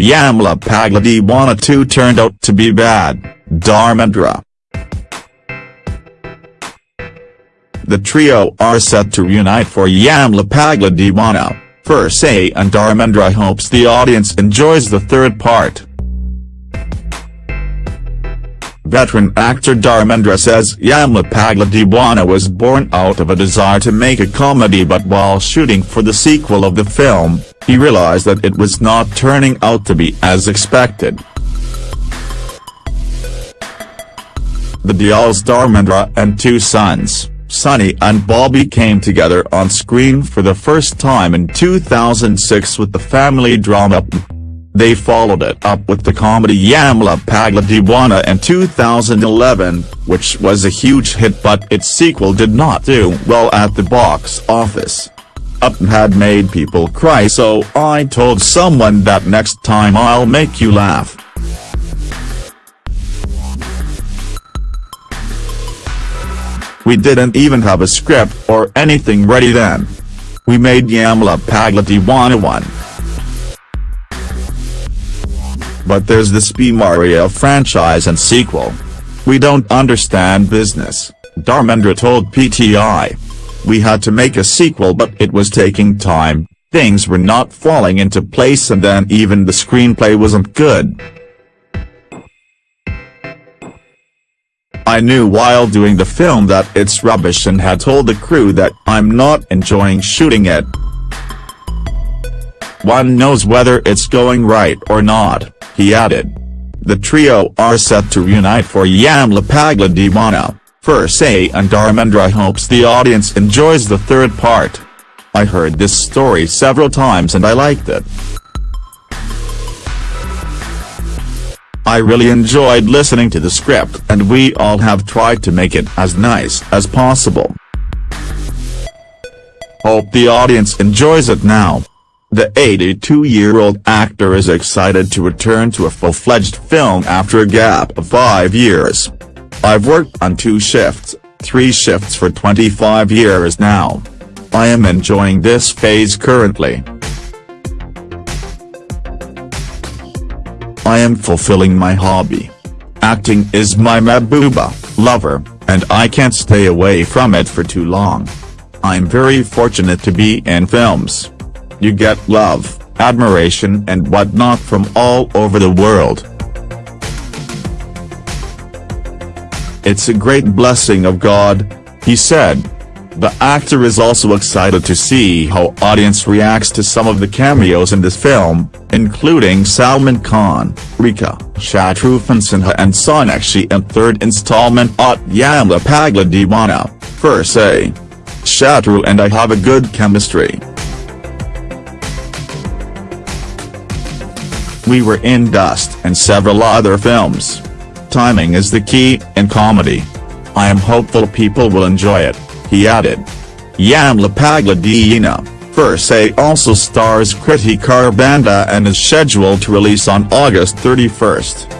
Yamla Pagla Deewana 2 turned out to be bad, Dharmendra. The trio are set to reunite for Yamla Pagla Deewana, Say and Dharmendra hopes the audience enjoys the third part. Veteran actor Dharmendra says Yamla Pagla Deewana was born out of a desire to make a comedy but while shooting for the sequel of the film, he realized that it was not turning out to be as expected. The Deol's Dharmendra and two sons, Sunny and Bobby came together on screen for the first time in 2006 with the family drama they followed it up with the comedy Yamla Pagla Deewana in 2011, which was a huge hit but its sequel did not do well at the box office. Up had made people cry so I told someone that next time I'll make you laugh. We didn't even have a script or anything ready then. We made Yamla Pagla Deewana 1 but there's the Spee Maria franchise and sequel. We don't understand business, Dharmendra told PTI. We had to make a sequel but it was taking time, things were not falling into place and then even the screenplay wasn't good. I knew while doing the film that it's rubbish and had told the crew that I'm not enjoying shooting it. One knows whether it's going right or not he added. The trio are set to reunite for Yamla Pagla Deewana, Say and Dharmendra hopes the audience enjoys the third part. I heard this story several times and I liked it. I really enjoyed listening to the script and we all have tried to make it as nice as possible. Hope the audience enjoys it now. The 82-year-old actor is excited to return to a full-fledged film after a gap of five years. I've worked on two shifts, three shifts for 25 years now. I am enjoying this phase currently. I am fulfilling my hobby. Acting is my mabuba, lover, and I can't stay away from it for too long. I'm very fortunate to be in films you get love, admiration and whatnot from all over the world. It's a great blessing of God, he said. The actor is also excited to see how audience reacts to some of the cameos in this film, including Salman Khan, Rekha, Shatrughan Sinha and Sonakshi in third installment at Yamla Pagla Deewana, Phir Se. Shatru and I have a good chemistry. We Were in Dost and several other films. Timing is the key in comedy. I am hopeful people will enjoy it, he added. Yamla Pagla Deewana, Say also stars Kriti Kharbanda and is scheduled to release on August 31.